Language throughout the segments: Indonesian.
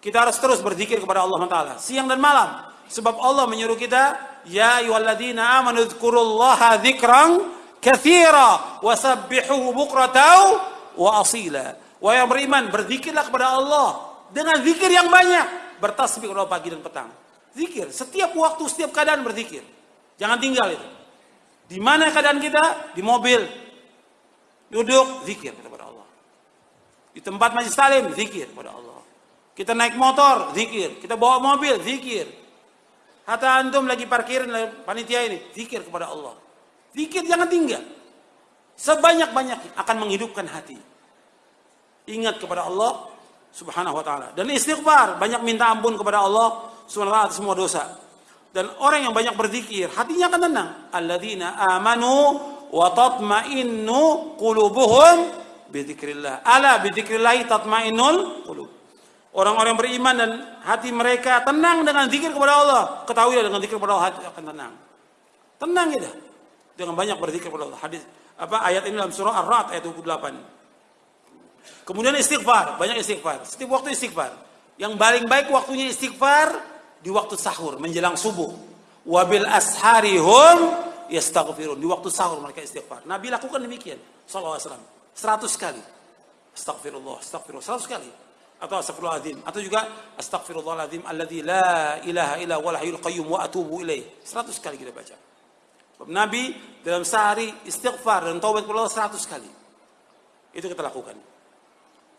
Kita harus terus berzikir kepada Allah Taala siang dan malam. Sebab Allah menyuruh kita, ya ayyuhalladzina amanu dzkurullaha dzikran katsira wasabbihuhu bukratan wa asila. Wahai yang beriman, berzikirlah kepada Allah dengan zikir yang banyak. Bertasbih kepada pagi dan petang. Zikir, setiap waktu, setiap keadaan berzikir. Jangan tinggal itu. Di mana keadaan kita? Di mobil. Duduk, zikir kepada Allah. Di tempat majlis salim, zikir kepada Allah. Kita naik motor, zikir. Kita bawa mobil, zikir. Hatta antum lagi parkirin panitia ini, zikir kepada Allah. Zikir jangan tinggal. Sebanyak-banyaknya akan menghidupkan hati. Ingat kepada Allah subhanahu wa ta'ala. Dan istighfar, banyak minta ampun kepada Allah subhanahu wa ta'ala semua dosa. Dan orang yang banyak berzikir, hatinya akan tenang. Alladzina amanu wa tatma'innu qulubuhum bidzikrillah. Ala bidzikrillah tatma'innul qulub. Orang-orang beriman dan hati mereka tenang dengan zikir kepada Allah. Ketahui dengan zikir kepada Allah hati akan tenang. Tenang kita. Dengan banyak berzikir kepada Allah. Hadis apa ayat ini dalam surah Ar-Ra'd ayat 28. Kemudian istighfar, banyak istighfar. Setiap waktu istighfar. Yang paling baik waktunya istighfar di waktu sahur menjelang subuh. Wabil asharihum yastaghfirun. Di waktu sahur mereka istighfar. Nabi lakukan demikian sallallahu alaihi wasallam. 100 kali. Astagfirullah, astagfirullah 100 kali atau astagfirullahaladzim. Atau juga astagfirullahaladzim alladzi la ilaha illa wal hayyul qayyum wa atubu ilaih 100 kali kita baca. Nabi dalam sehari istighfar dan taubat kepada Allah 100 kali. Itu kita lakukan.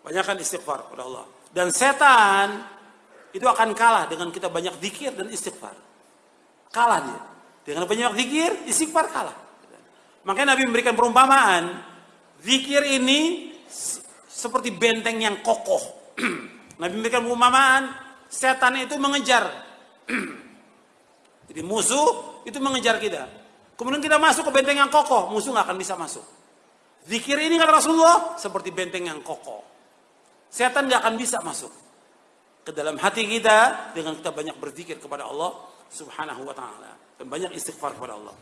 Banyakkan istighfar kepada Allah. Dan setan itu akan kalah dengan kita banyak zikir dan istighfar. Kalah dia. Dengan banyak zikir istighfar kalah. Makanya Nabi memberikan perumpamaan zikir ini seperti benteng yang kokoh Nabi memberikan perumpamaan, setan itu mengejar. Jadi musuh itu mengejar kita. Kemudian kita masuk ke benteng yang kokoh, musuh nggak akan bisa masuk. Zikir ini kata Rasulullah seperti benteng yang kokoh. Setan nggak akan bisa masuk ke dalam hati kita dengan kita banyak berzikir kepada Allah Subhanahu wa taala dan banyak istighfar kepada Allah.